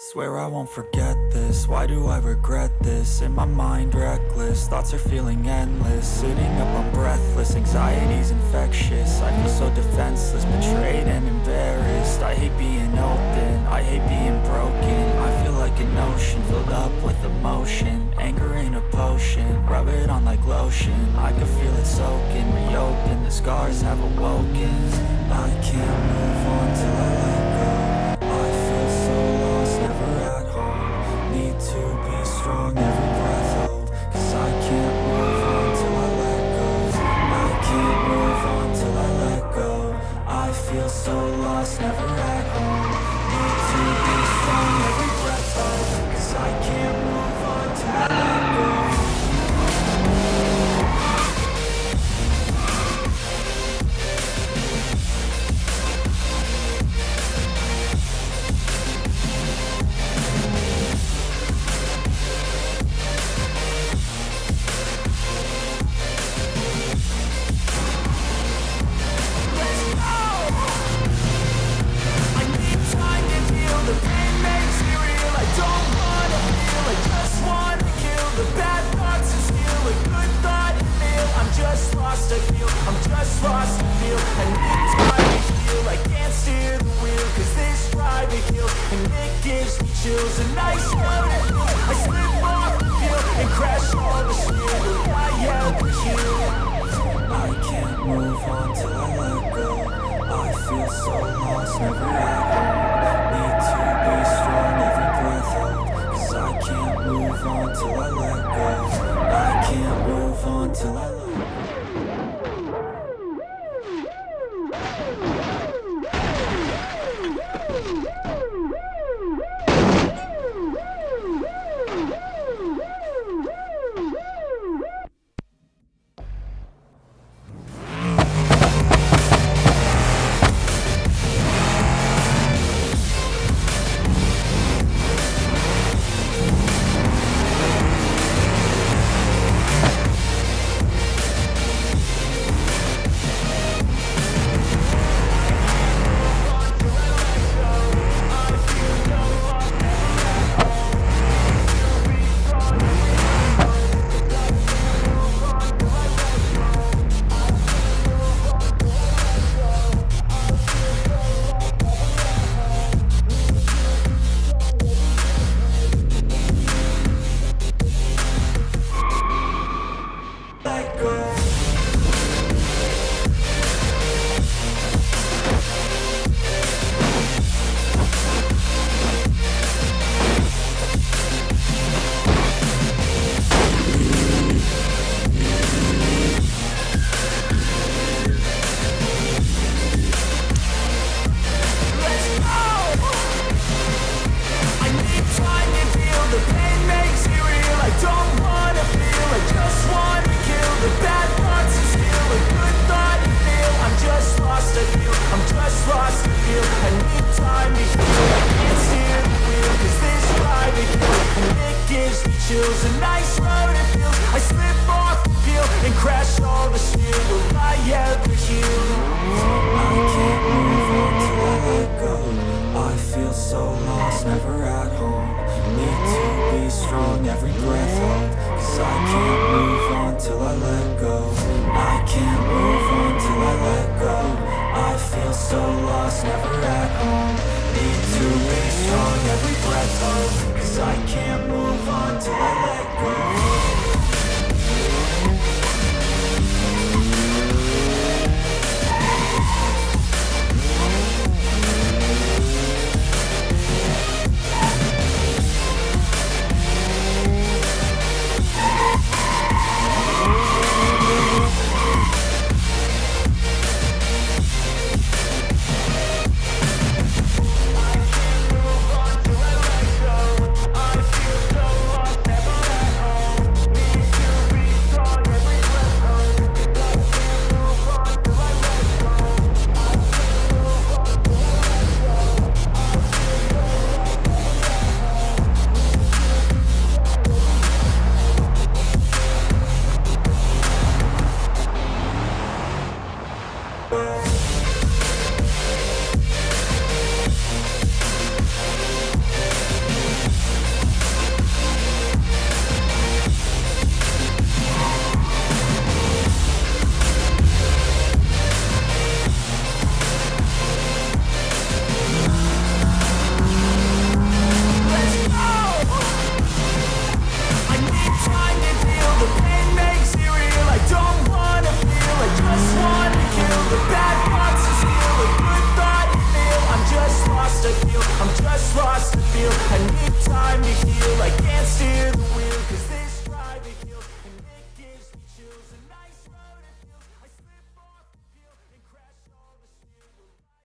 Swear I won't forget this, why do I regret this? In my mind reckless, thoughts are feeling endless. Sitting up I'm breathless, anxiety's infectious. I feel so defenseless, betrayed and embarrassed. I hate being open, I hate being broken. I feel like an ocean, filled up with emotion. Anger ain't a potion, rub it on like lotion. I can feel it soaking, reopen, the scars have awoken. I can't move on till I to be strong, every breath hold Cause I can't move on till I let go. I can't move on till I let go. I feel so lost, never gives me chills. A nice road. I slip off the hill and crash all the steel. Will I ever heal? I can't move on till I let go I feel so lost, never at home Need to be strong, every breath hold Cause I can't move on till I let go I can't move on till I let let nice road it feels. I slip off the peel and crash all the steel. I ever heal? I can't move on till I let go I feel so lost, never at home Need to be strong, every breath hold Cause I can't move on till I let go I can't move on till I let go I feel so lost, never at home Need to strong, every breath hold Cause I can't move on till I let go